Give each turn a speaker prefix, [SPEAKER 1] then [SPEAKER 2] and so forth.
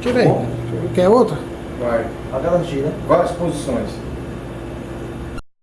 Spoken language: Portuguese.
[SPEAKER 1] Tira tá
[SPEAKER 2] aí.
[SPEAKER 1] Quer outra?
[SPEAKER 2] Vai.
[SPEAKER 3] A garantia, né?
[SPEAKER 2] Várias posições.